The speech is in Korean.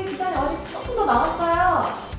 선생님 기자님 아직 조금 더 남았어요.